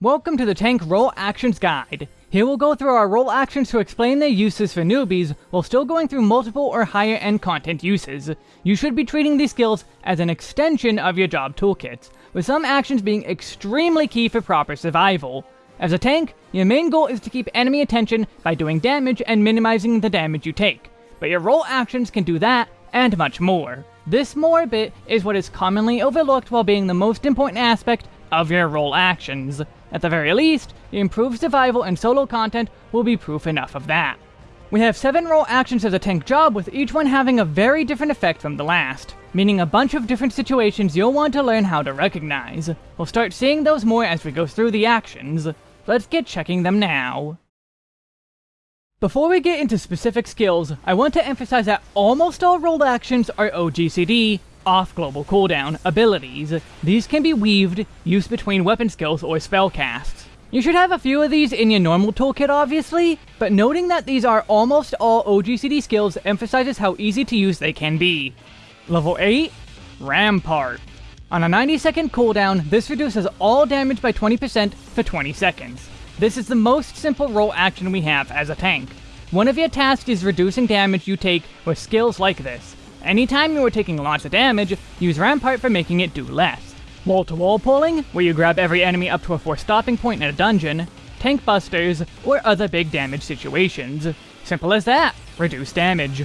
Welcome to the Tank Role Actions Guide. Here we'll go through our role actions to explain their uses for newbies, while still going through multiple or higher end content uses. You should be treating these skills as an extension of your job toolkits, with some actions being extremely key for proper survival. As a tank, your main goal is to keep enemy attention by doing damage and minimizing the damage you take, but your role actions can do that and much more. This more bit is what is commonly overlooked while being the most important aspect of your role actions. At the very least, the improved survival and solo content will be proof enough of that. We have 7 role actions as a tank job with each one having a very different effect from the last, meaning a bunch of different situations you'll want to learn how to recognize. We'll start seeing those more as we go through the actions. Let's get checking them now. Before we get into specific skills, I want to emphasize that almost all role actions are OGCD, off global cooldown abilities. These can be weaved, used between weapon skills or spell casts. You should have a few of these in your normal toolkit obviously, but noting that these are almost all OGCD skills emphasizes how easy to use they can be. Level 8, Rampart. On a 90 second cooldown, this reduces all damage by 20% for 20 seconds. This is the most simple role action we have as a tank. One of your tasks is reducing damage you take with skills like this, Anytime you are taking lots of damage, use Rampart for making it do less. Wall-to-wall -wall pulling, where you grab every enemy up to a forced stopping point in a dungeon, tank busters, or other big damage situations. Simple as that, reduce damage.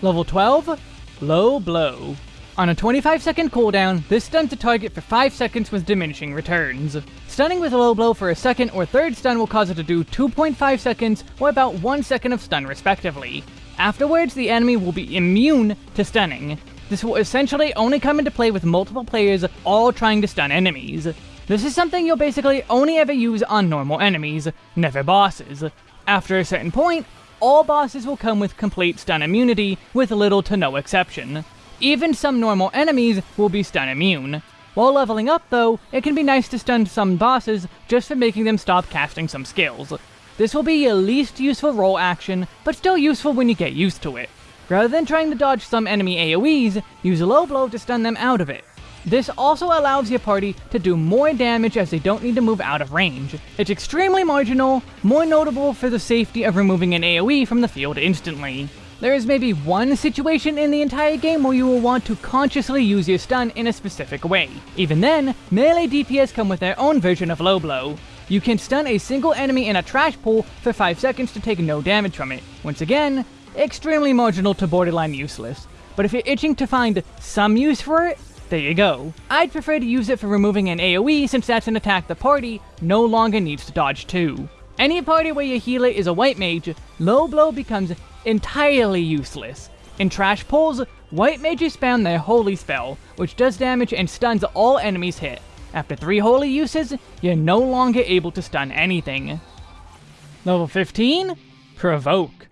Level 12, Low Blow. On a 25 second cooldown, this stuns a target for 5 seconds with diminishing returns. Stunning with a low blow for a second or third stun will cause it to do 2.5 seconds or about 1 second of stun respectively. Afterwards, the enemy will be immune to stunning. This will essentially only come into play with multiple players all trying to stun enemies. This is something you'll basically only ever use on normal enemies, never bosses. After a certain point, all bosses will come with complete stun immunity, with little to no exception. Even some normal enemies will be stun immune. While leveling up though, it can be nice to stun some bosses just for making them stop casting some skills. This will be your least useful role action, but still useful when you get used to it. Rather than trying to dodge some enemy AoEs, use a low blow to stun them out of it. This also allows your party to do more damage as they don't need to move out of range. It's extremely marginal, more notable for the safety of removing an AoE from the field instantly. There is maybe one situation in the entire game where you will want to consciously use your stun in a specific way. Even then, melee DPS come with their own version of low blow. You can stun a single enemy in a trash pull for 5 seconds to take no damage from it. Once again, extremely marginal to borderline useless. But if you're itching to find some use for it, there you go. I'd prefer to use it for removing an AoE since that's an attack the party no longer needs to dodge too. Any party where your healer is a white mage, low blow becomes entirely useless. In trash pulls, white mages spam their holy spell, which does damage and stuns all enemies hit. After 3 holy uses, you're no longer able to stun anything. Level 15? Provoke.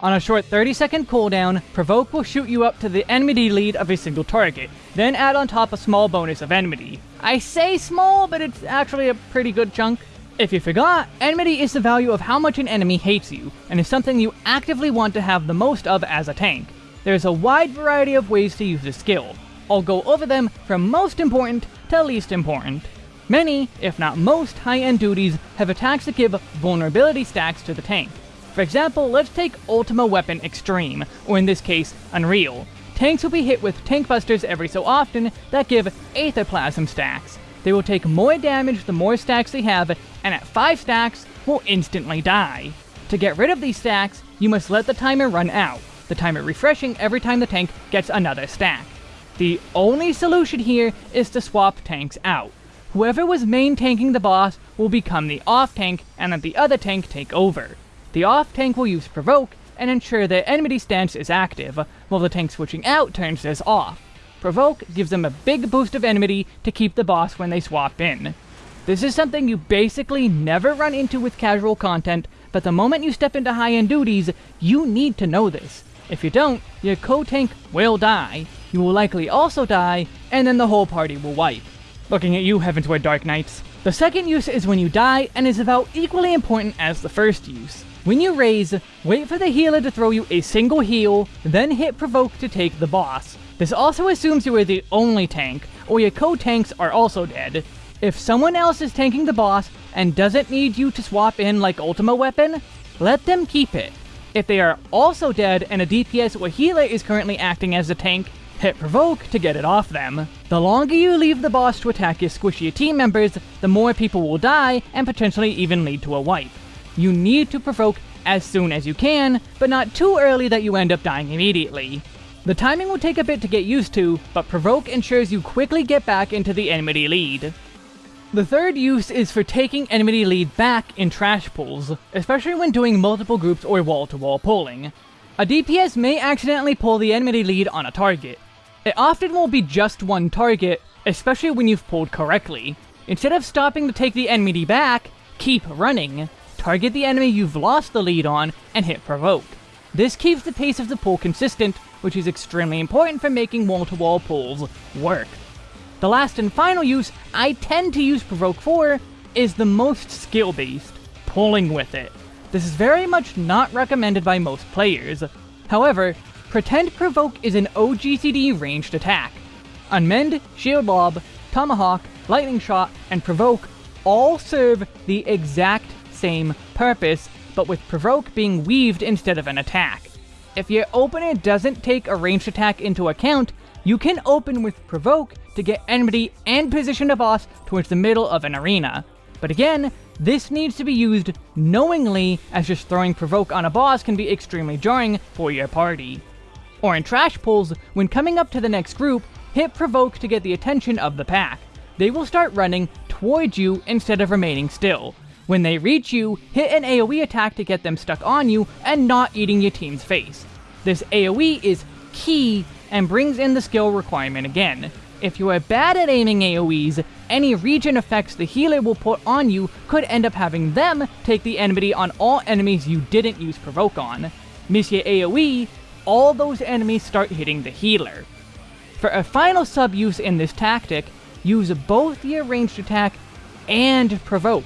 On a short 30 second cooldown, Provoke will shoot you up to the enmity lead of a single target, then add on top a small bonus of enmity. I say small, but it's actually a pretty good chunk. If you forgot, enmity is the value of how much an enemy hates you, and is something you actively want to have the most of as a tank. There's a wide variety of ways to use this skill. I'll go over them from most important to least important. Many, if not most, high-end duties have attacks that give vulnerability stacks to the tank. For example, let's take Ultima Weapon Extreme, or in this case, Unreal. Tanks will be hit with tank busters every so often that give Aetherplasm stacks. They will take more damage the more stacks they have, and at 5 stacks, will instantly die. To get rid of these stacks, you must let the timer run out, the timer refreshing every time the tank gets another stack. The only solution here is to swap tanks out. Whoever was main tanking the boss will become the off tank and let the other tank take over. The off tank will use provoke and ensure their enmity stance is active, while the tank switching out turns this off. Provoke gives them a big boost of enmity to keep the boss when they swap in. This is something you basically never run into with casual content, but the moment you step into high-end duties, you need to know this. If you don't, your co-tank will die, you will likely also die, and then the whole party will wipe. Looking at you, Heavensward Dark Knights. The second use is when you die, and is about equally important as the first use. When you raise, wait for the healer to throw you a single heal, then hit provoke to take the boss. This also assumes you are the only tank, or your co-tanks are also dead. If someone else is tanking the boss and doesn't need you to swap in like Ultima weapon, let them keep it. If they are also dead and a DPS or healer is currently acting as a tank, hit provoke to get it off them. The longer you leave the boss to attack your squishier team members, the more people will die and potentially even lead to a wipe. You need to provoke as soon as you can, but not too early that you end up dying immediately. The timing will take a bit to get used to, but provoke ensures you quickly get back into the enmity lead. The third use is for taking enmity lead back in trash pulls, especially when doing multiple groups or wall-to-wall -wall pulling. A DPS may accidentally pull the enmity lead on a target. It often will be just one target, especially when you've pulled correctly. Instead of stopping to take the enmity back, keep running. Target the enemy you've lost the lead on, and hit provoke. This keeps the pace of the pull consistent, which is extremely important for making wall-to-wall -wall pulls work. The last and final use I tend to use Provoke for is the most skill-based, pulling with it. This is very much not recommended by most players. However, Pretend Provoke is an OGCD ranged attack. Unmend, Shield Lob, Tomahawk, Lightning Shot, and Provoke all serve the exact same purpose, but with Provoke being weaved instead of an attack. If your opener doesn't take a ranged attack into account, you can open with Provoke to get enmity and position a boss towards the middle of an arena. But again, this needs to be used knowingly, as just throwing Provoke on a boss can be extremely jarring for your party. Or in Trash Pulls, when coming up to the next group, hit Provoke to get the attention of the pack. They will start running towards you instead of remaining still. When they reach you, hit an AoE attack to get them stuck on you and not eating your team's face. This AoE is key and brings in the skill requirement again. If you are bad at aiming AoEs, any regen effects the healer will put on you could end up having them take the enmity on all enemies you didn't use Provoke on. Miss your AoE, all those enemies start hitting the healer. For a final sub-use in this tactic, use both your ranged attack and Provoke.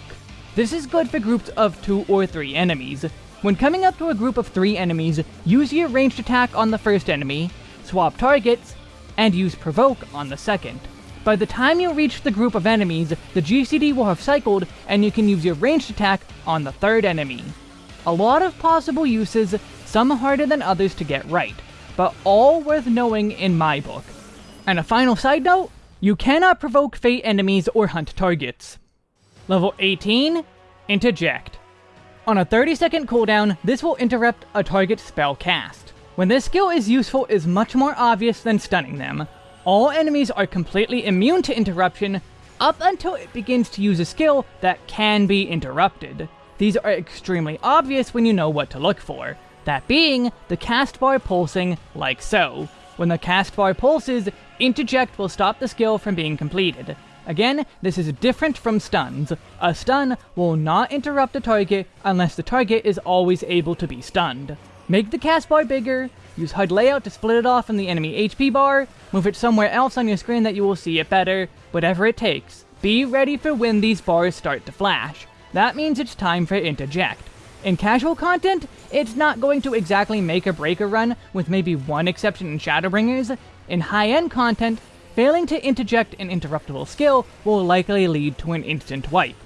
This is good for groups of 2 or 3 enemies. When coming up to a group of 3 enemies, use your ranged attack on the first enemy, swap targets, and use Provoke on the second. By the time you reach the group of enemies, the GCD will have cycled, and you can use your ranged attack on the third enemy. A lot of possible uses, some harder than others to get right, but all worth knowing in my book. And a final side note, you cannot provoke fate enemies or hunt targets. Level 18, Interject. On a 30 second cooldown, this will interrupt a target spell cast. When this skill is useful is much more obvious than stunning them. All enemies are completely immune to interruption up until it begins to use a skill that can be interrupted. These are extremely obvious when you know what to look for, that being the cast bar pulsing like so. When the cast bar pulses, interject will stop the skill from being completed. Again, this is different from stuns. A stun will not interrupt a target unless the target is always able to be stunned. Make the cast bar bigger, use HUD layout to split it off from the enemy HP bar, move it somewhere else on your screen that you will see it better, whatever it takes. Be ready for when these bars start to flash. That means it's time for interject. In casual content, it's not going to exactly make or break a run, with maybe one exception in Shadowbringers. In high-end content, failing to interject an interruptible skill will likely lead to an instant wipe.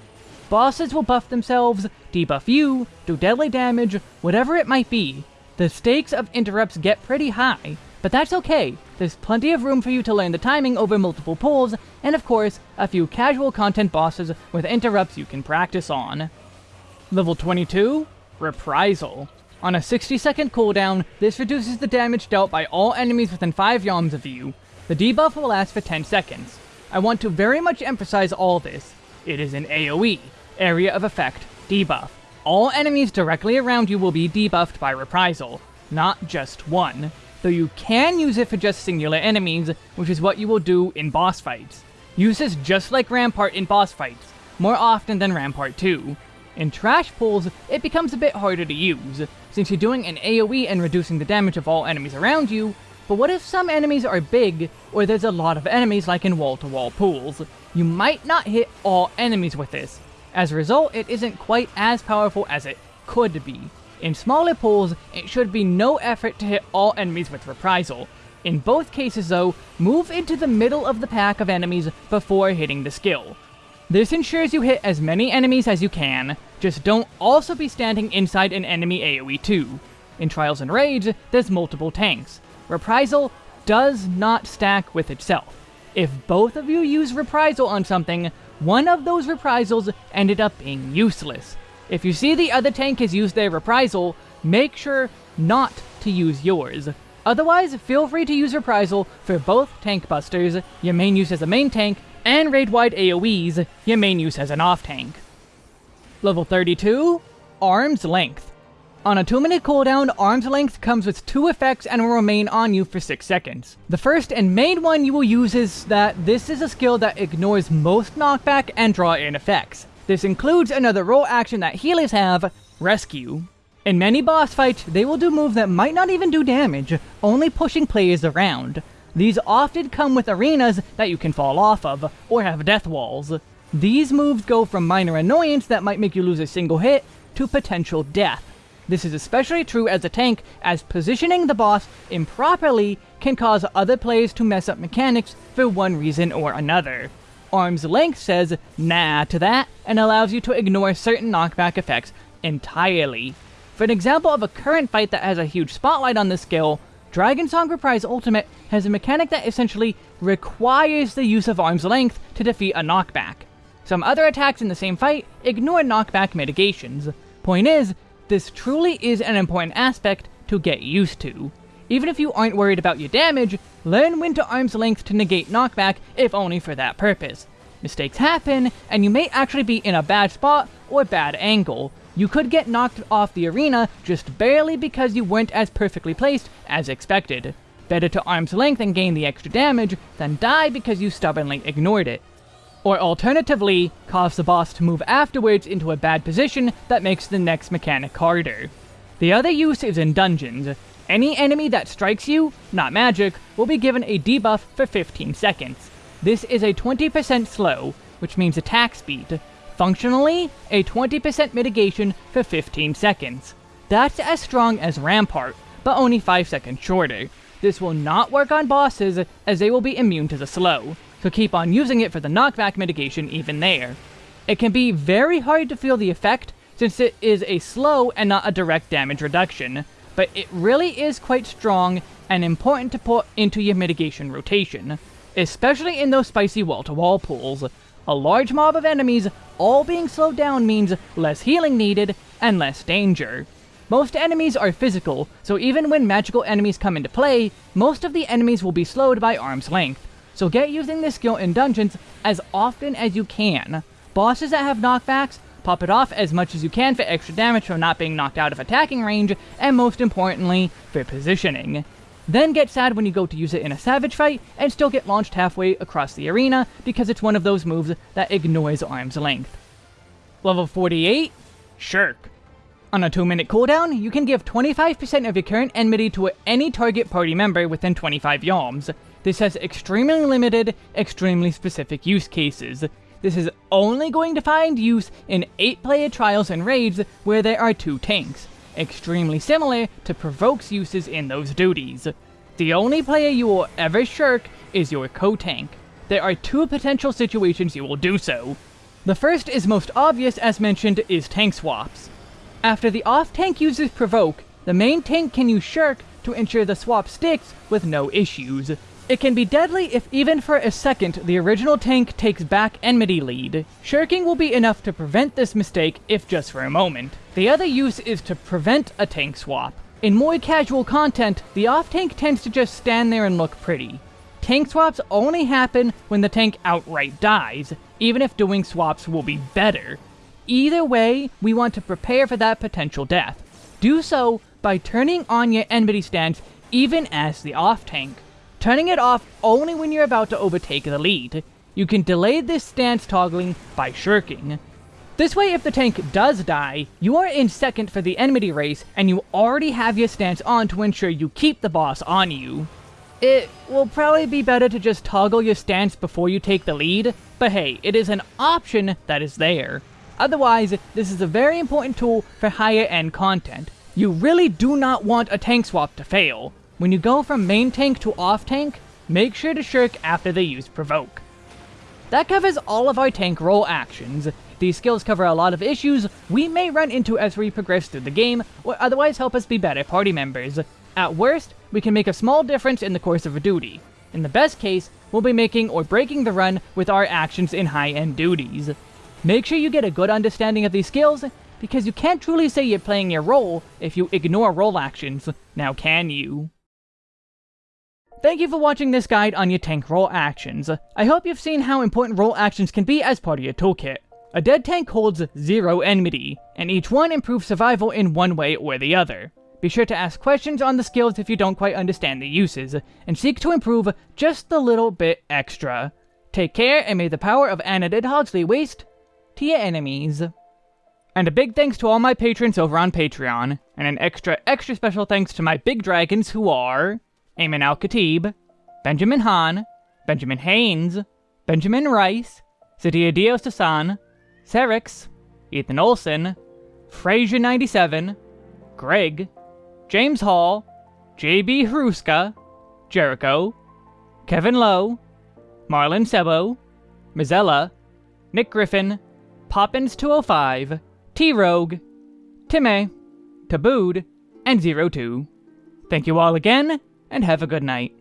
Bosses will buff themselves, debuff you, do deadly damage, whatever it might be, the stakes of interrupts get pretty high, but that's okay. There's plenty of room for you to learn the timing over multiple pulls, and of course, a few casual content bosses with interrupts you can practice on. Level 22, Reprisal. On a 60 second cooldown, this reduces the damage dealt by all enemies within 5 yalms of you. The debuff will last for 10 seconds. I want to very much emphasize all this. It is an AoE, Area of Effect, debuff. All enemies directly around you will be debuffed by Reprisal, not just one, though you can use it for just singular enemies, which is what you will do in boss fights. Use this just like Rampart in boss fights, more often than Rampart 2. In Trash Pulls, it becomes a bit harder to use, since you're doing an AoE and reducing the damage of all enemies around you, but what if some enemies are big, or there's a lot of enemies like in wall-to-wall -wall pulls? You might not hit all enemies with this, as a result, it isn't quite as powerful as it could be. In smaller pulls, it should be no effort to hit all enemies with Reprisal. In both cases though, move into the middle of the pack of enemies before hitting the skill. This ensures you hit as many enemies as you can, just don't also be standing inside an enemy AoE too. In Trials and Raids, there's multiple tanks. Reprisal does not stack with itself. If both of you use Reprisal on something, one of those reprisals ended up being useless. If you see the other tank has used their reprisal, make sure not to use yours. Otherwise, feel free to use reprisal for both tank busters, your main use as a main tank, and raid-wide AoEs, your main use as an off-tank. Level 32, Arm's Length. On a 2 minute cooldown, Arm's Length comes with two effects and will remain on you for 6 seconds. The first and main one you will use is that this is a skill that ignores most knockback and draw-in effects. This includes another role action that healers have, Rescue. In many boss fights, they will do moves that might not even do damage, only pushing players around. These often come with arenas that you can fall off of, or have death walls. These moves go from minor annoyance that might make you lose a single hit, to potential death. This is especially true as a tank, as positioning the boss improperly can cause other players to mess up mechanics for one reason or another. Arm's Length says nah to that, and allows you to ignore certain knockback effects entirely. For an example of a current fight that has a huge spotlight on this skill, Dragonsong Reprise Ultimate has a mechanic that essentially requires the use of Arm's Length to defeat a knockback. Some other attacks in the same fight ignore knockback mitigations. Point is, this truly is an important aspect to get used to. Even if you aren't worried about your damage, learn when to arm's length to negate knockback, if only for that purpose. Mistakes happen, and you may actually be in a bad spot or bad angle. You could get knocked off the arena just barely because you weren't as perfectly placed as expected. Better to arm's length and gain the extra damage than die because you stubbornly ignored it or alternatively, cause the boss to move afterwards into a bad position that makes the next mechanic harder. The other use is in dungeons. Any enemy that strikes you, not magic, will be given a debuff for 15 seconds. This is a 20% slow, which means attack speed. Functionally, a 20% mitigation for 15 seconds. That's as strong as Rampart, but only 5 seconds shorter. This will not work on bosses, as they will be immune to the slow so keep on using it for the knockback mitigation even there. It can be very hard to feel the effect, since it is a slow and not a direct damage reduction, but it really is quite strong and important to put into your mitigation rotation, especially in those spicy wall-to-wall -wall pulls. A large mob of enemies all being slowed down means less healing needed and less danger. Most enemies are physical, so even when magical enemies come into play, most of the enemies will be slowed by arm's length, so get using this skill in dungeons as often as you can. Bosses that have knockbacks, pop it off as much as you can for extra damage from not being knocked out of attacking range, and most importantly, for positioning. Then get sad when you go to use it in a savage fight, and still get launched halfway across the arena, because it's one of those moves that ignores arm's length. Level 48, Shirk. On a 2 minute cooldown, you can give 25% of your current enmity to any target party member within 25 yalms. This has extremely limited, extremely specific use cases. This is only going to find use in 8-player trials and raids where there are two tanks, extremely similar to Provoke's uses in those duties. The only player you will ever shirk is your co-tank. There are two potential situations you will do so. The first is most obvious as mentioned is tank swaps. After the off-tank uses Provoke, the main tank can use Shirk to ensure the swap sticks with no issues. It can be deadly if even for a second the original tank takes back enmity lead. Shirking will be enough to prevent this mistake if just for a moment. The other use is to prevent a tank swap. In more casual content, the off-tank tends to just stand there and look pretty. Tank swaps only happen when the tank outright dies, even if doing swaps will be better. Either way, we want to prepare for that potential death. Do so by turning on your enmity stance even as the off-tank turning it off only when you're about to overtake the lead. You can delay this stance toggling by shirking. This way, if the tank does die, you are in second for the enmity race, and you already have your stance on to ensure you keep the boss on you. It will probably be better to just toggle your stance before you take the lead, but hey, it is an option that is there. Otherwise, this is a very important tool for higher end content. You really do not want a tank swap to fail. When you go from main tank to off tank, make sure to shirk after they use Provoke. That covers all of our tank role actions. These skills cover a lot of issues we may run into as we progress through the game, or otherwise help us be better party members. At worst, we can make a small difference in the course of a duty. In the best case, we'll be making or breaking the run with our actions in high-end duties. Make sure you get a good understanding of these skills, because you can't truly say you're playing your role if you ignore role actions, now can you? Thank you for watching this guide on your tank role actions. I hope you've seen how important role actions can be as part of your toolkit. A dead tank holds zero enmity, and each one improves survival in one way or the other. Be sure to ask questions on the skills if you don't quite understand the uses, and seek to improve just a little bit extra. Take care, and may the power of Anadid Hogsley waste to your enemies. And a big thanks to all my patrons over on Patreon, and an extra, extra special thanks to my big dragons who are... Ayman Al-Khatib, Benjamin Hahn, Benjamin Haynes, Benjamin Rice, Sadia Dios San, Serix, Ethan Olson, Frazier97, Greg, James Hall, JB Haruska, Jericho, Kevin Lowe, Marlon Sebo, Mizella, Nick Griffin, Poppins205, T-Rogue, Timmy, Tabooed, and Zero Two. Thank you all again, and have a good night.